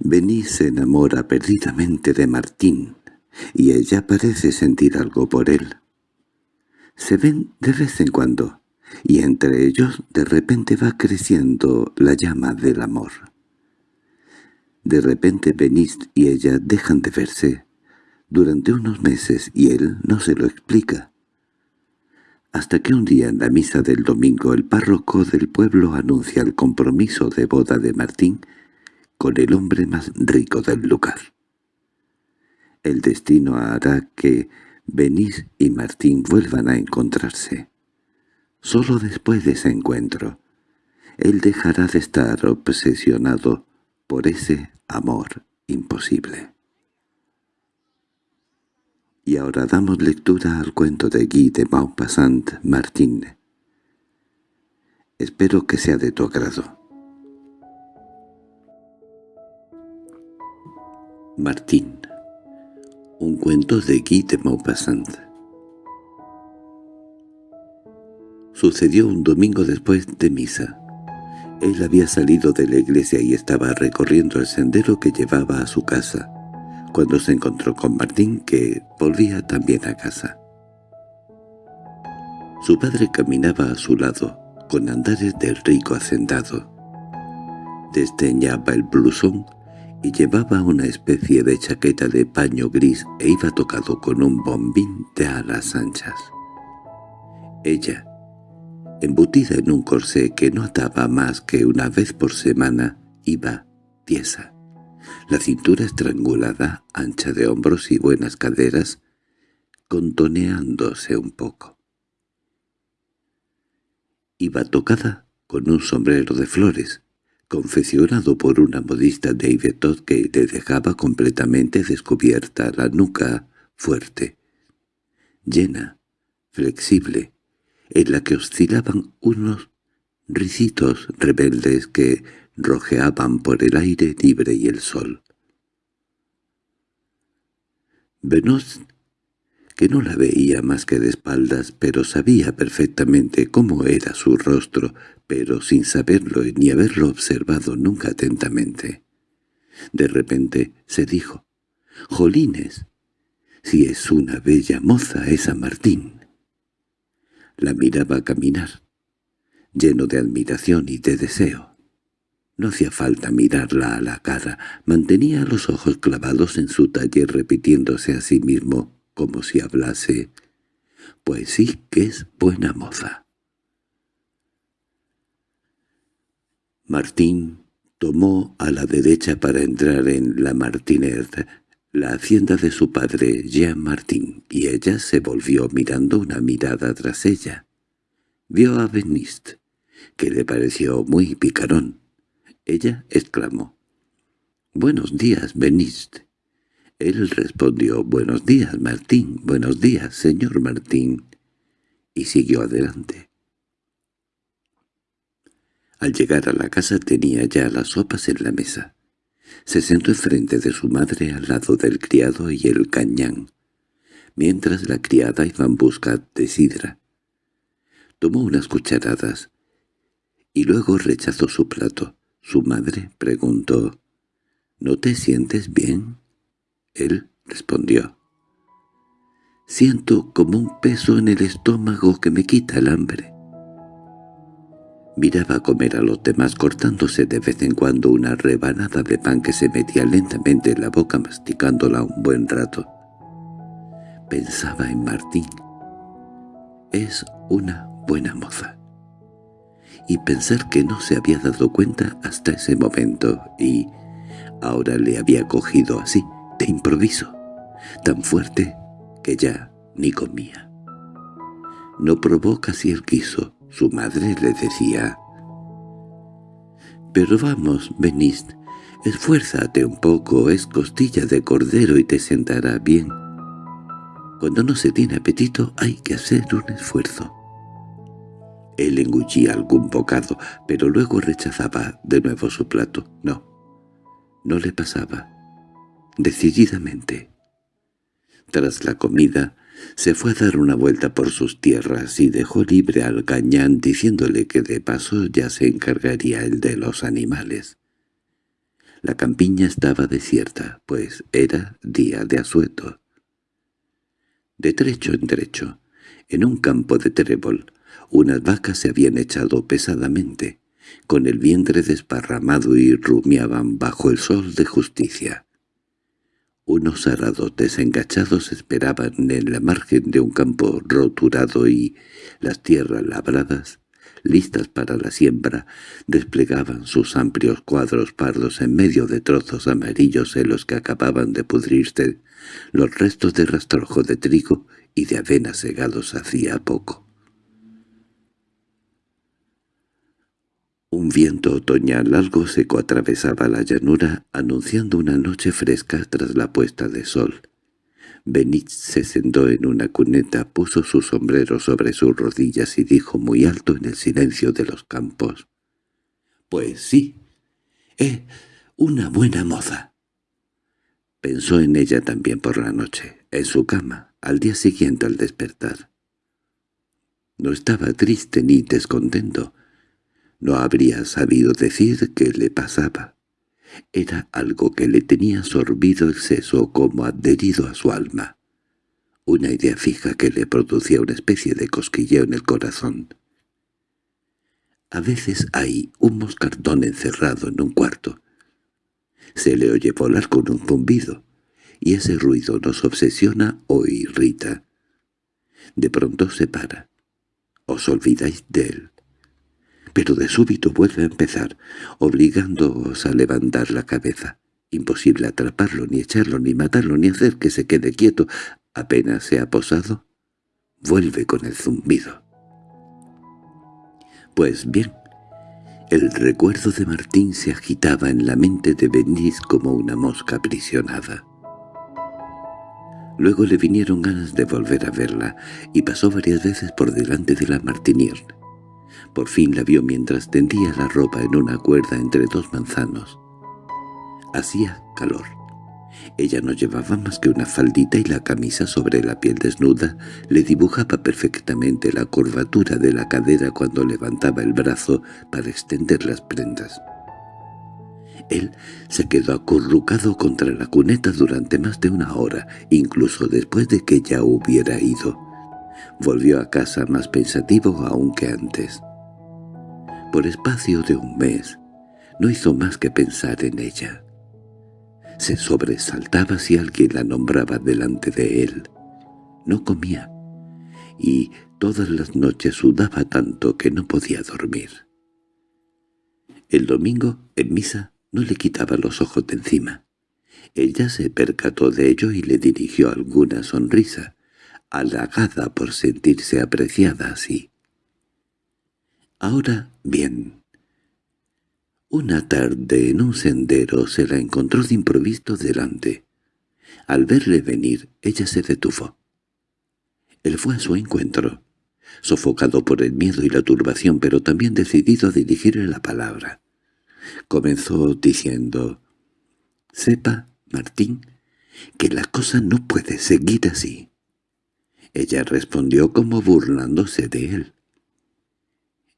Benny se enamora perdidamente de Martín, y ella parece sentir algo por él. Se ven de vez en cuando, y entre ellos de repente va creciendo la llama del amor. De repente Benist y ella dejan de verse durante unos meses y él no se lo explica. Hasta que un día en la misa del domingo el párroco del pueblo anuncia el compromiso de boda de Martín con el hombre más rico del lugar. El destino hará que Benís y Martín vuelvan a encontrarse. Solo después de ese encuentro, él dejará de estar obsesionado por ese amor imposible. Y ahora damos lectura al cuento de Guy de Maupassant Martín. Espero que sea de tu agrado. Martín Un cuento de Guy de Maupassant Sucedió un domingo después de misa. Él había salido de la iglesia y estaba recorriendo el sendero que llevaba a su casa, cuando se encontró con Martín, que volvía también a casa. Su padre caminaba a su lado, con andares del rico hacendado. Desdeñaba el blusón y llevaba una especie de chaqueta de paño gris e iba tocado con un bombín de alas anchas. Ella, embutida en un corsé que no ataba más que una vez por semana, iba tiesa. La cintura estrangulada, ancha de hombros y buenas caderas, contoneándose un poco. Iba tocada con un sombrero de flores, confeccionado por una modista de Ivetot que le dejaba completamente descubierta la nuca fuerte, llena, flexible, en la que oscilaban unos risitos rebeldes que rojeaban por el aire libre y el sol. Venos, que no la veía más que de espaldas, pero sabía perfectamente cómo era su rostro, pero sin saberlo ni haberlo observado nunca atentamente. De repente se dijo, «Jolines, si es una bella moza esa Martín». La miraba caminar, lleno de admiración y de deseo. No hacía falta mirarla a la cara, mantenía los ojos clavados en su taller repitiéndose a sí mismo como si hablase, «Pues sí que es buena moza». Martín tomó a la derecha para entrar en la Martinet, la hacienda de su padre Jean Martín, y ella se volvió mirando una mirada tras ella. Vio a Benist, que le pareció muy picarón. Ella exclamó, «Buenos días, Benist». Él respondió, «Buenos días, Martín, buenos días, señor Martín», y siguió adelante. Al llegar a la casa tenía ya las sopas en la mesa. Se sentó enfrente de su madre al lado del criado y el cañán, mientras la criada iba en busca de sidra. Tomó unas cucharadas y luego rechazó su plato. Su madre preguntó, «¿No te sientes bien?» Él respondió, «Siento como un peso en el estómago que me quita el hambre». Miraba comer a los demás cortándose de vez en cuando una rebanada de pan que se metía lentamente en la boca masticándola un buen rato. Pensaba en Martín. Es una buena moza. Y pensar que no se había dado cuenta hasta ese momento y ahora le había cogido así, de improviso, tan fuerte que ya ni comía. No probó casi el quiso, su madre le decía, «Pero vamos, Benist, esfuérzate un poco, es costilla de cordero y te sentará bien. Cuando no se tiene apetito hay que hacer un esfuerzo». Él engullía algún bocado, pero luego rechazaba de nuevo su plato. No, no le pasaba. Decididamente. Tras la comida, se fue a dar una vuelta por sus tierras y dejó libre al cañán diciéndole que de paso ya se encargaría el de los animales. La campiña estaba desierta, pues era día de asueto. De trecho en trecho, en un campo de trébol, unas vacas se habían echado pesadamente, con el vientre desparramado y rumiaban bajo el sol de justicia. Unos aradotes engachados esperaban en la margen de un campo roturado y las tierras labradas, listas para la siembra, desplegaban sus amplios cuadros pardos en medio de trozos amarillos en los que acababan de pudrirse los restos de rastrojo de trigo y de avena segados hacía poco. Un viento otoñal algo seco atravesaba la llanura, anunciando una noche fresca tras la puesta de sol. Benítez se sentó en una cuneta, puso su sombrero sobre sus rodillas y dijo muy alto en el silencio de los campos. «Pues sí, es una buena moza». Pensó en ella también por la noche, en su cama, al día siguiente al despertar. No estaba triste ni descontento, no habría sabido decir qué le pasaba. Era algo que le tenía sorbido el seso como adherido a su alma. Una idea fija que le producía una especie de cosquilleo en el corazón. A veces hay un moscardón encerrado en un cuarto. Se le oye volar con un zumbido, y ese ruido nos obsesiona o irrita. De pronto se para. Os olvidáis de él pero de súbito vuelve a empezar, obligándoos a levantar la cabeza. Imposible atraparlo, ni echarlo, ni matarlo, ni hacer que se quede quieto. Apenas se ha posado, vuelve con el zumbido. Pues bien, el recuerdo de Martín se agitaba en la mente de Benís como una mosca aprisionada. Luego le vinieron ganas de volver a verla, y pasó varias veces por delante de la Martinier. Por fin la vio mientras tendía la ropa en una cuerda entre dos manzanos. Hacía calor. Ella no llevaba más que una faldita y la camisa sobre la piel desnuda le dibujaba perfectamente la curvatura de la cadera cuando levantaba el brazo para extender las prendas. Él se quedó acurrucado contra la cuneta durante más de una hora, incluso después de que ya hubiera ido. Volvió a casa más pensativo aún que antes. Por espacio de un mes, no hizo más que pensar en ella. Se sobresaltaba si alguien la nombraba delante de él. No comía, y todas las noches sudaba tanto que no podía dormir. El domingo, en misa, no le quitaba los ojos de encima. Ella se percató de ello y le dirigió alguna sonrisa, halagada por sentirse apreciada así. Ahora bien. Una tarde en un sendero se la encontró de improviso delante. Al verle venir, ella se detuvo. Él fue a su encuentro, sofocado por el miedo y la turbación, pero también decidido a dirigirle la palabra. Comenzó diciendo, «Sepa, Martín, que la cosa no puede seguir así». Ella respondió como burlándose de él.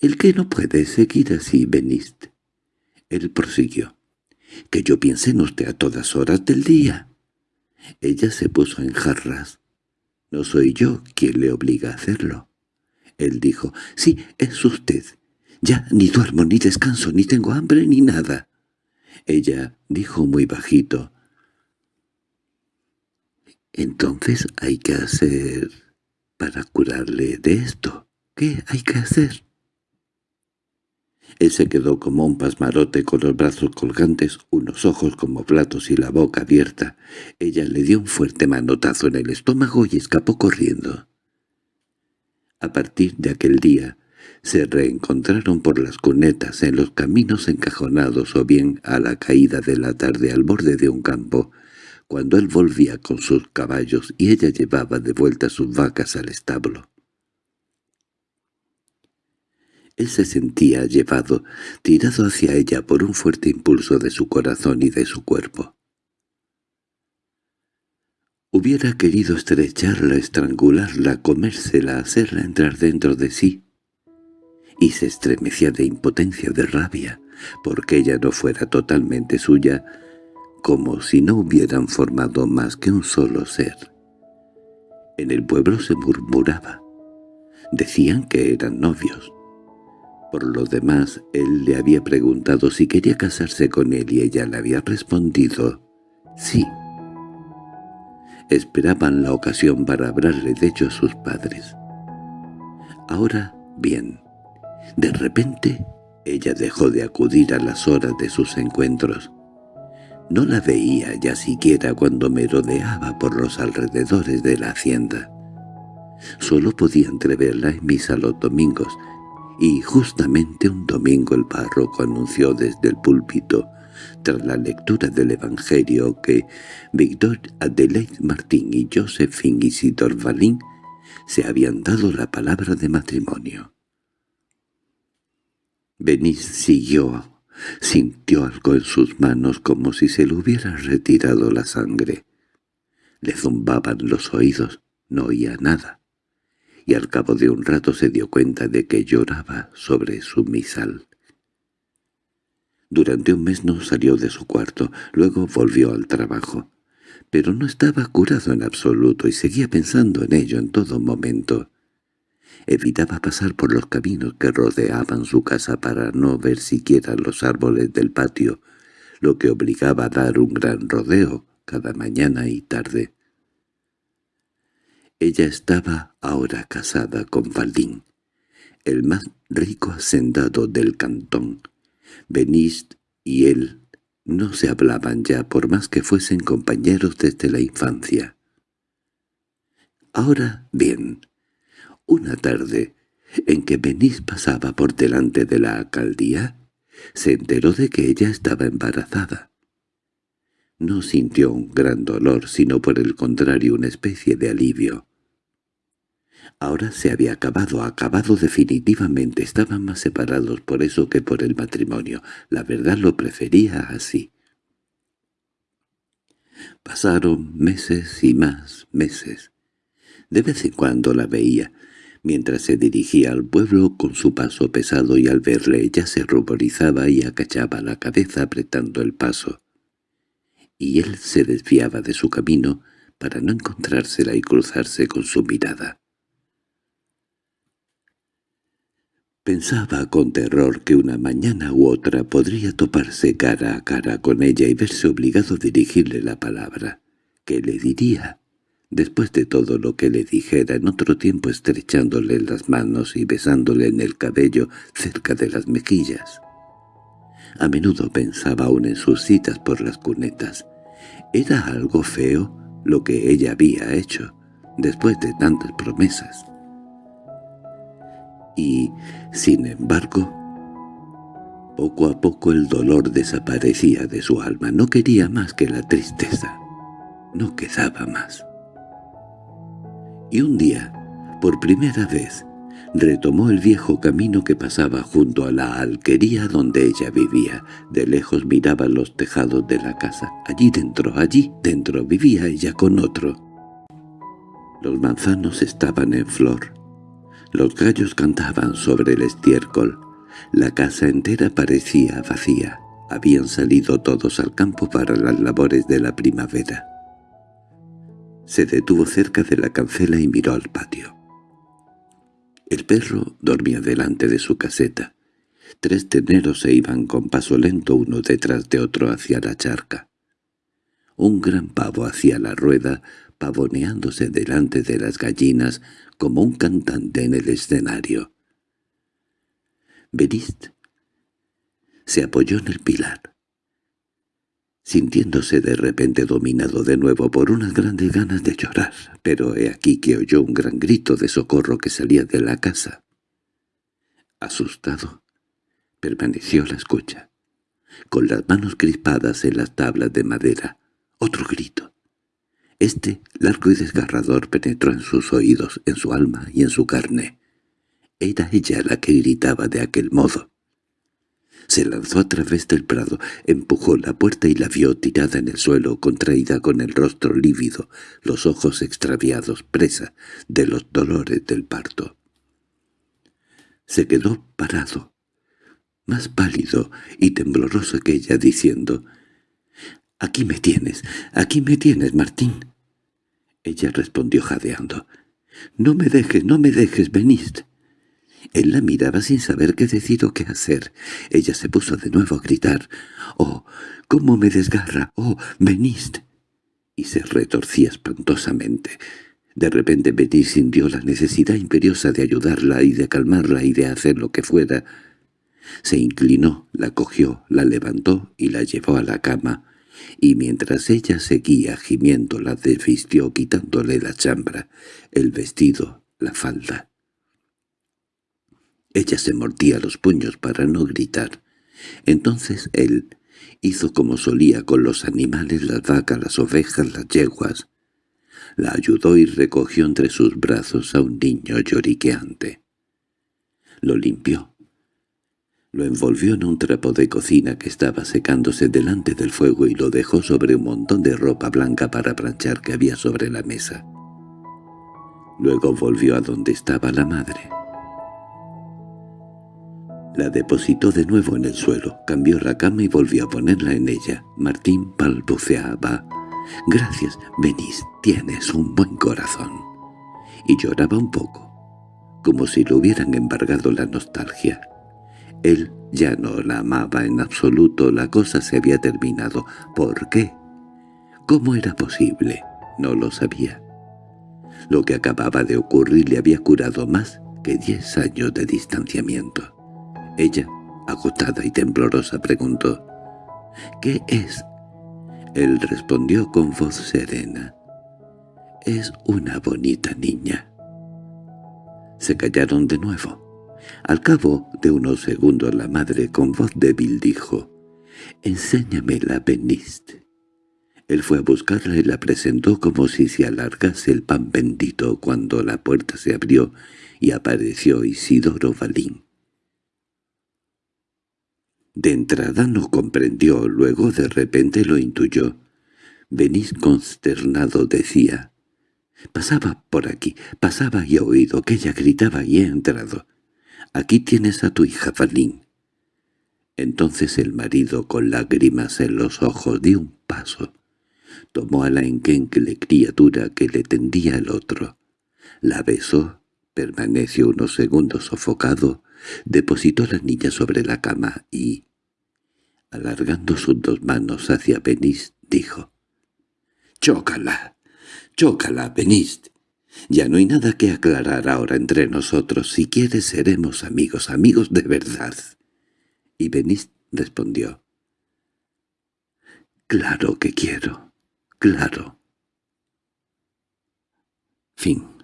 —El que no puede seguir así, Benist. Él prosiguió. —Que yo piense en usted a todas horas del día. Ella se puso en jarras. —No soy yo quien le obliga a hacerlo. Él dijo, —Sí, es usted. Ya ni duermo, ni descanso, ni tengo hambre, ni nada. Ella dijo muy bajito, «Entonces hay que hacer para curarle de esto. ¿Qué hay que hacer?» Él se quedó como un pasmarote con los brazos colgantes, unos ojos como platos y la boca abierta. Ella le dio un fuerte manotazo en el estómago y escapó corriendo. A partir de aquel día, se reencontraron por las cunetas en los caminos encajonados o bien a la caída de la tarde al borde de un campo, cuando él volvía con sus caballos y ella llevaba de vuelta sus vacas al establo. Él se sentía llevado, tirado hacia ella por un fuerte impulso de su corazón y de su cuerpo. Hubiera querido estrecharla, estrangularla, comérsela, hacerla entrar dentro de sí. Y se estremecía de impotencia, de rabia, porque ella no fuera totalmente suya, como si no hubieran formado más que un solo ser. En el pueblo se murmuraba. Decían que eran novios. Por lo demás, él le había preguntado si quería casarse con él y ella le había respondido sí. Esperaban la ocasión para hablarle de hecho a sus padres. Ahora, bien, de repente ella dejó de acudir a las horas de sus encuentros. No la veía ya siquiera cuando merodeaba por los alrededores de la hacienda. Solo podía entreverla en misa los domingos, y justamente un domingo el párroco anunció desde el púlpito, tras la lectura del Evangelio, que Víctor Adelaide Martín y Josephine Isidor Valín se habían dado la palabra de matrimonio. Benis siguió, sintió algo en sus manos como si se le hubiera retirado la sangre. Le zumbaban los oídos, no oía nada, y al cabo de un rato se dio cuenta de que lloraba sobre su misal. Durante un mes no salió de su cuarto, luego volvió al trabajo, pero no estaba curado en absoluto y seguía pensando en ello en todo momento. Evitaba pasar por los caminos que rodeaban su casa para no ver siquiera los árboles del patio, lo que obligaba a dar un gran rodeo cada mañana y tarde. Ella estaba ahora casada con Valdín, el más rico hacendado del cantón. Benist y él no se hablaban ya por más que fuesen compañeros desde la infancia. Ahora bien, una tarde, en que Benís pasaba por delante de la alcaldía, se enteró de que ella estaba embarazada. No sintió un gran dolor, sino por el contrario una especie de alivio. Ahora se había acabado, acabado definitivamente, estaban más separados por eso que por el matrimonio. La verdad lo prefería así. Pasaron meses y más meses. De vez en cuando la veía, mientras se dirigía al pueblo con su paso pesado y al verle ella se ruborizaba y acachaba la cabeza apretando el paso. Y él se desviaba de su camino para no encontrársela y cruzarse con su mirada. Pensaba con terror que una mañana u otra podría toparse cara a cara con ella y verse obligado a dirigirle la palabra. ¿Qué le diría? después de todo lo que le dijera en otro tiempo estrechándole las manos y besándole en el cabello cerca de las mejillas. A menudo pensaba aún en sus citas por las cunetas. Era algo feo lo que ella había hecho, después de tantas promesas. Y, sin embargo, poco a poco el dolor desaparecía de su alma. No quería más que la tristeza. No quedaba más y un día, por primera vez, retomó el viejo camino que pasaba junto a la alquería donde ella vivía. De lejos miraba los tejados de la casa. Allí dentro, allí dentro, vivía ella con otro. Los manzanos estaban en flor. Los gallos cantaban sobre el estiércol. La casa entera parecía vacía. Habían salido todos al campo para las labores de la primavera. Se detuvo cerca de la cancela y miró al patio. El perro dormía delante de su caseta. Tres teneros se iban con paso lento uno detrás de otro hacia la charca. Un gran pavo hacía la rueda, pavoneándose delante de las gallinas como un cantante en el escenario. Berist se apoyó en el pilar sintiéndose de repente dominado de nuevo por unas grandes ganas de llorar, pero he aquí que oyó un gran grito de socorro que salía de la casa. Asustado, permaneció a la escucha, con las manos crispadas en las tablas de madera. Otro grito. Este, largo y desgarrador, penetró en sus oídos, en su alma y en su carne. Era ella la que gritaba de aquel modo. Se lanzó a través del prado, empujó la puerta y la vio tirada en el suelo, contraída con el rostro lívido, los ojos extraviados, presa de los dolores del parto. Se quedó parado, más pálido y tembloroso que ella, diciendo «Aquí me tienes, aquí me tienes, Martín». Ella respondió jadeando «No me dejes, no me dejes, venid». Él la miraba sin saber qué decir o qué hacer. Ella se puso de nuevo a gritar «¡Oh, cómo me desgarra! ¡Oh, venid!» Y se retorcía espantosamente. De repente Betty sintió la necesidad imperiosa de ayudarla y de calmarla y de hacer lo que fuera. Se inclinó, la cogió, la levantó y la llevó a la cama, y mientras ella seguía gimiendo la desvistió quitándole la chambra, el vestido, la falda. Ella se mordía los puños para no gritar. Entonces él hizo como solía con los animales, las vacas, las ovejas, las yeguas. La ayudó y recogió entre sus brazos a un niño lloriqueante. Lo limpió. Lo envolvió en un trapo de cocina que estaba secándose delante del fuego y lo dejó sobre un montón de ropa blanca para planchar que había sobre la mesa. Luego volvió a donde estaba la madre. La depositó de nuevo en el suelo, cambió la cama y volvió a ponerla en ella. Martín balbuceaba. «Gracias, venís, tienes un buen corazón». Y lloraba un poco, como si le hubieran embargado la nostalgia. Él ya no la amaba en absoluto, la cosa se había terminado. ¿Por qué? ¿Cómo era posible? No lo sabía. Lo que acababa de ocurrir le había curado más que diez años de distanciamiento. Ella, agotada y temblorosa, preguntó, «¿Qué es?» Él respondió con voz serena. «Es una bonita niña». Se callaron de nuevo. Al cabo de unos segundos la madre con voz débil dijo, «Enséñamela, Benist». Él fue a buscarla y la presentó como si se alargase el pan bendito cuando la puerta se abrió y apareció Isidoro Balín. De entrada no comprendió, luego de repente lo intuyó. Venís consternado, decía. Pasaba por aquí, pasaba y he oído que ella gritaba y he entrado. Aquí tienes a tu hija, Falín. Entonces el marido, con lágrimas en los ojos, dio un paso. Tomó a la enquencle criatura que le tendía el otro. La besó, permaneció unos segundos sofocado, depositó a la niña sobre la cama y, alargando sus dos manos hacia Benist, dijo, «¡Chócala! ¡Chócala, Benist! Ya no hay nada que aclarar ahora entre nosotros. Si quieres seremos amigos, amigos de verdad». Y Benist respondió, «Claro que quiero, claro». Fin